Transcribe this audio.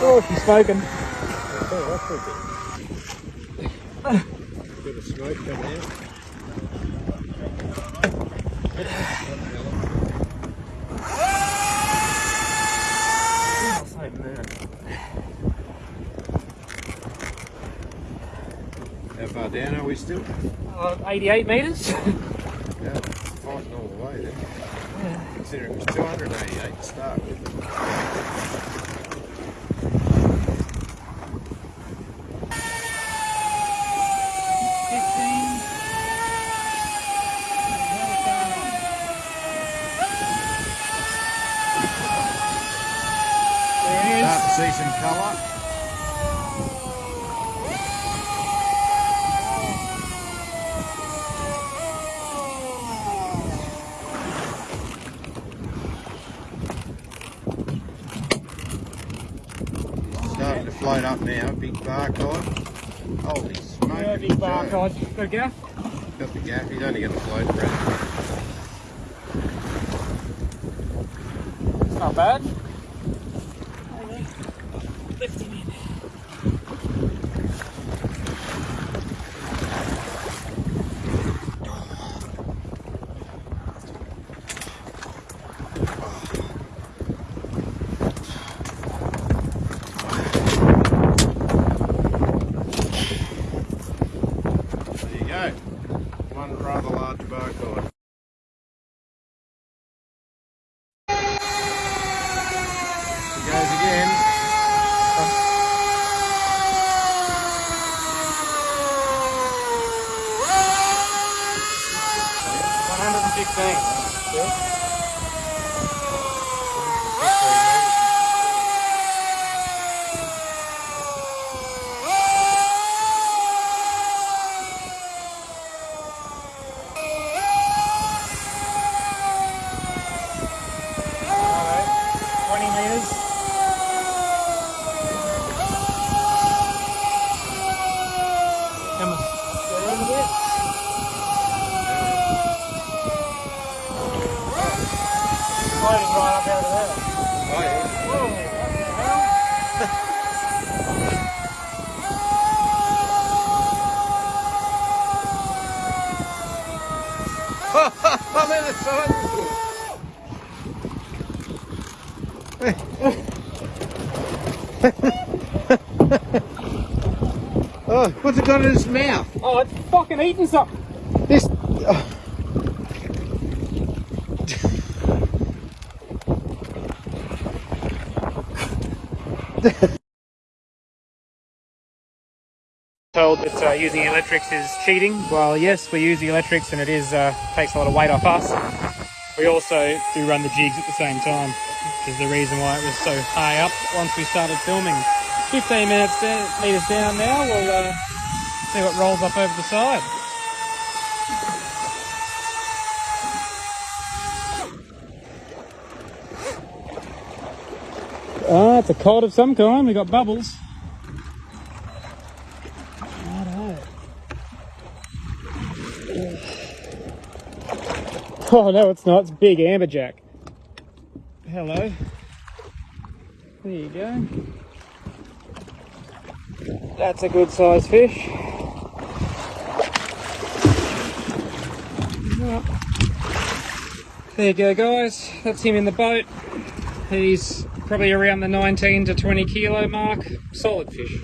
smoking. Bit of smoke coming out. How far down are we still? Uh, 88 metres. Yeah, fighting all the way then. Considering it was 288 to start with. There it Start is. to see some colour. Starting to float up now, big bark on. Holy smoke. Yeah, big uh, bark on. Got a gaff? Got the gaff, he's only going to float around. It's not bad. again. Oh. One hundred and six bang. Oh, what's it got in its mouth? Oh, it's fucking eating something. This. oh. Told that uh, using electrics is cheating. Well, yes, we use the electrics and it is uh, takes a lot of weight off us. We also do run the jigs at the same time, which is the reason why it was so high up once we started filming. 15 minutes down, meters down now, we'll uh, see what rolls up over the side. Ah, it's a cod of some kind. We got bubbles. Oh no, it's not. It's big amberjack. Hello. There you go. That's a good sized fish. There you go, guys. That's him in the boat. He's probably around the 19 to 20 kilo mark. Solid fish.